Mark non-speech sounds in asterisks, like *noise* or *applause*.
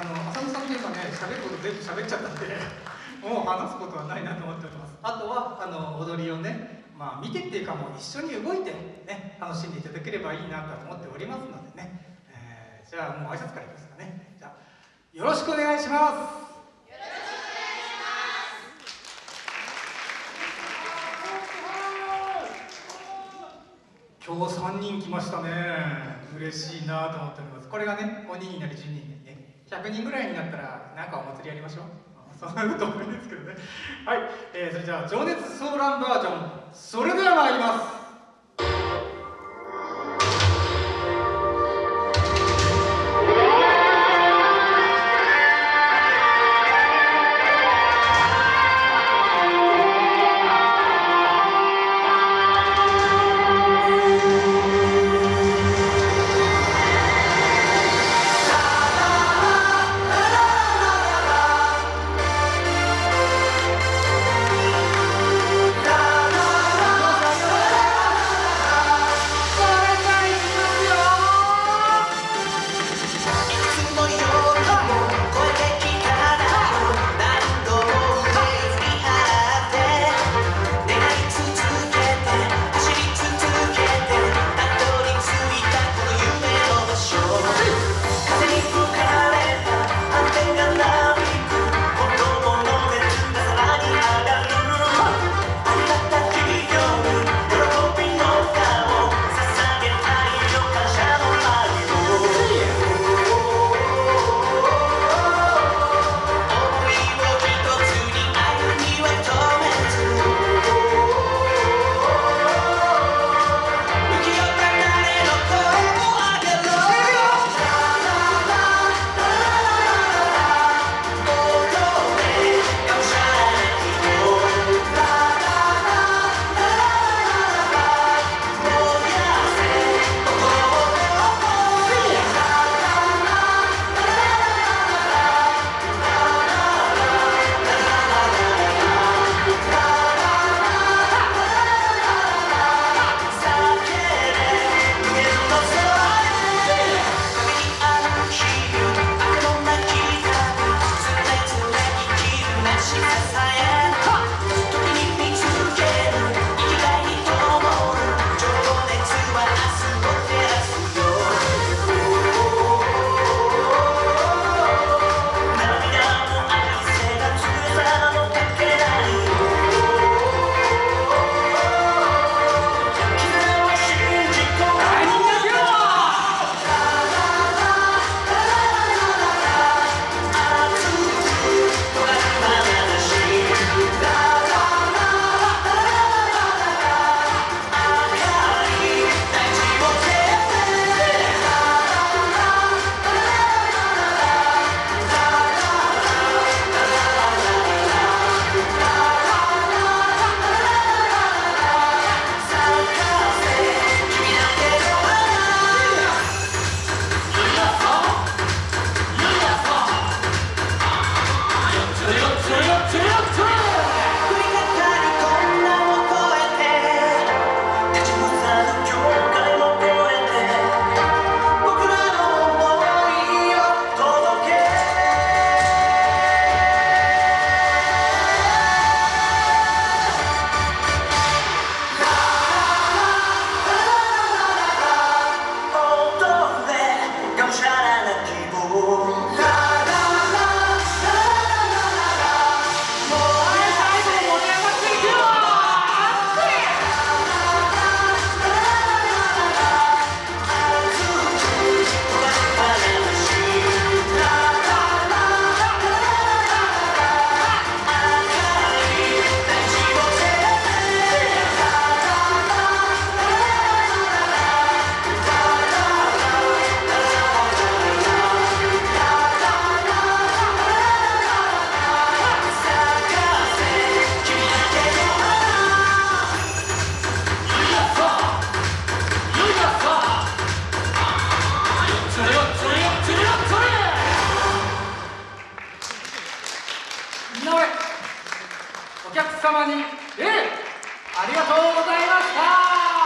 あの浅野さんと今ね喋ること全部喋っちゃったんで *laughs* もう話すことはないなと思っております。あとはあの踊りをねまあ見てっていうかもう一緒に動いてね楽しんでいただければいいなと思っておりますのでね、えー、じゃあもう挨拶からいきますかね。じゃあよろしくお願いします。今日3人来ましたね。嬉しいなと思っております。これがね5人になり10人になりね。100人ぐらいになったらなんかお祭りやりましょう。*laughs* そんなこと思うんですけどね。はい、えー、それじゃあ情熱ソーランバージョン。それでは様に、え、ありがとうございました。